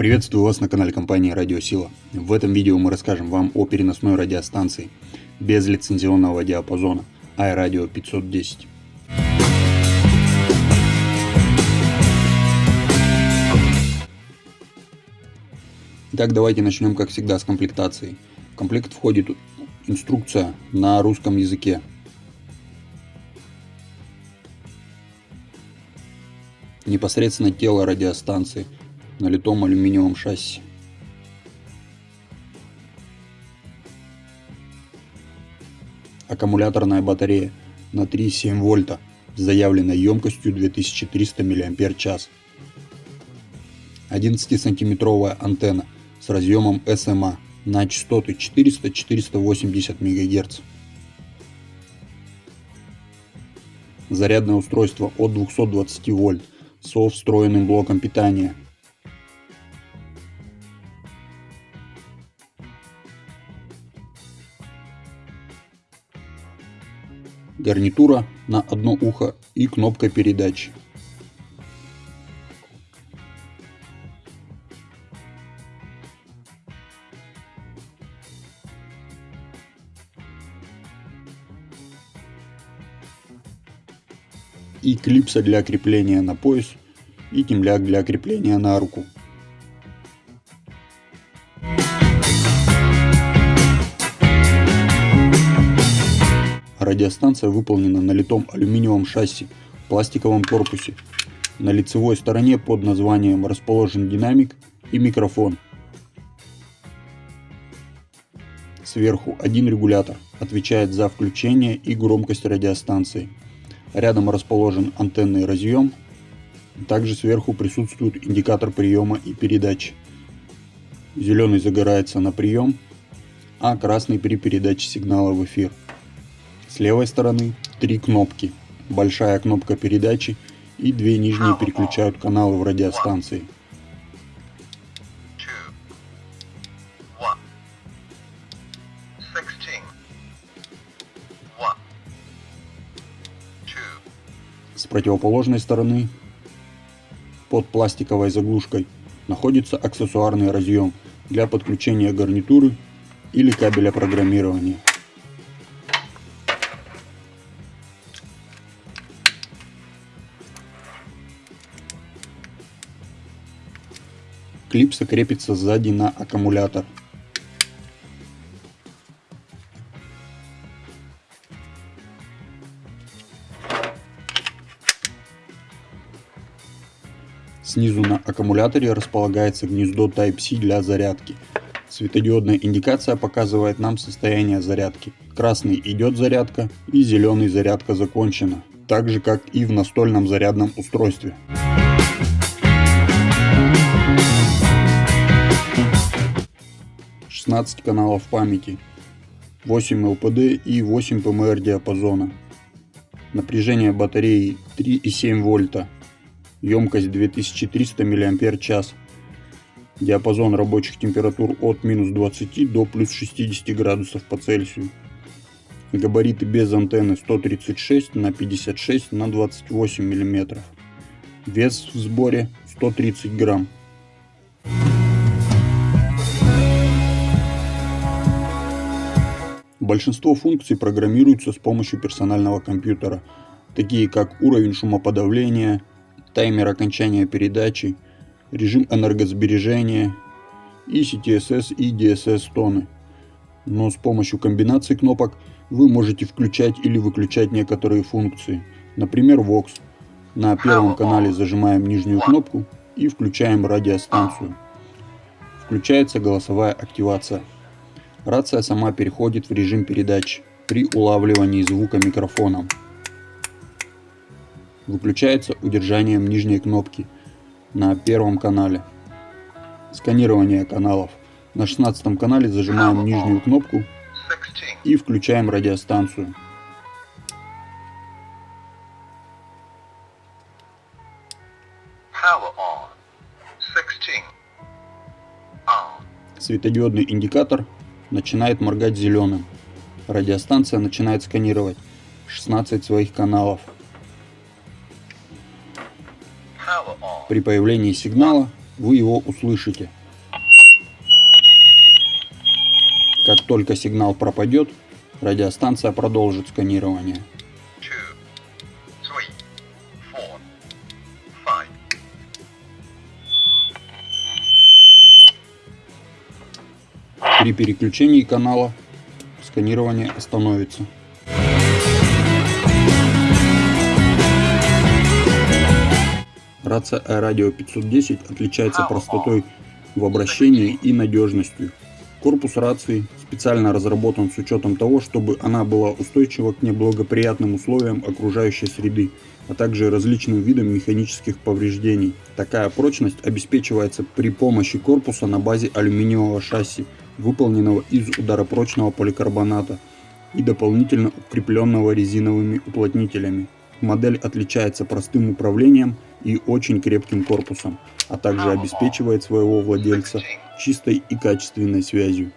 Приветствую вас на канале компании Радиосила. В этом видео мы расскажем вам о переносной радиостанции без лицензионного диапазона iRadio 510. Итак, давайте начнем, как всегда, с комплектации. В комплект входит инструкция на русском языке. Непосредственно тело радиостанции – на литом алюминиевом шасси. Аккумуляторная батарея на 3,7 вольта с заявленной емкостью 2300 мАч. 11-сантиметровая антенна с разъемом SMA на частоты 400-480 МГц. Зарядное устройство от 220 вольт со встроенным блоком питания гарнитура на одно ухо и кнопка передачи. И клипса для крепления на пояс и темляк для крепления на руку. Радиостанция выполнена на литом алюминиевом шасси пластиковом корпусе. На лицевой стороне под названием расположен динамик и микрофон. Сверху один регулятор отвечает за включение и громкость радиостанции. Рядом расположен антенный разъем. Также сверху присутствует индикатор приема и передачи. Зеленый загорается на прием, а красный при передаче сигнала в эфир. С левой стороны три кнопки. Большая кнопка передачи и две нижние переключают каналы в радиостанции. С противоположной стороны под пластиковой заглушкой находится аксессуарный разъем для подключения гарнитуры или кабеля программирования. Клипса крепится сзади на аккумулятор. Снизу на аккумуляторе располагается гнездо Type-C для зарядки. Светодиодная индикация показывает нам состояние зарядки. Красный идет зарядка и зеленый зарядка закончена. Так же как и в настольном зарядном устройстве. 16 каналов памяти, 8 ЛПД и 8 ПМР диапазона. Напряжение батареи 3,7 вольта, емкость 2300 мАч, диапазон рабочих температур от минус 20 до плюс 60 градусов по Цельсию. Габариты без антенны 136 на 56 на 28 мм. Вес в сборе 130 грамм. Большинство функций программируются с помощью персонального компьютера, такие как уровень шумоподавления, таймер окончания передачи, режим энергосбережения, и CTSS и DSS тоны. Но с помощью комбинации кнопок вы можете включать или выключать некоторые функции. Например, Vox. На первом канале зажимаем нижнюю кнопку и включаем радиостанцию. Включается голосовая активация. Рация сама переходит в режим передач при улавливании звука микрофоном. Выключается удержанием нижней кнопки на первом канале. Сканирование каналов. На 16 канале зажимаем нижнюю кнопку и включаем радиостанцию. Светодиодный индикатор начинает моргать зеленым. Радиостанция начинает сканировать 16 своих каналов. При появлении сигнала вы его услышите. Как только сигнал пропадет, радиостанция продолжит сканирование. При переключении канала сканирование остановится. Рация iRadio 510 отличается простотой в обращении и надежностью. Корпус рации специально разработан с учетом того, чтобы она была устойчива к неблагоприятным условиям окружающей среды, а также различным видам механических повреждений. Такая прочность обеспечивается при помощи корпуса на базе алюминиевого шасси, выполненного из ударопрочного поликарбоната и дополнительно укрепленного резиновыми уплотнителями. Модель отличается простым управлением и очень крепким корпусом, а также обеспечивает своего владельца чистой и качественной связью.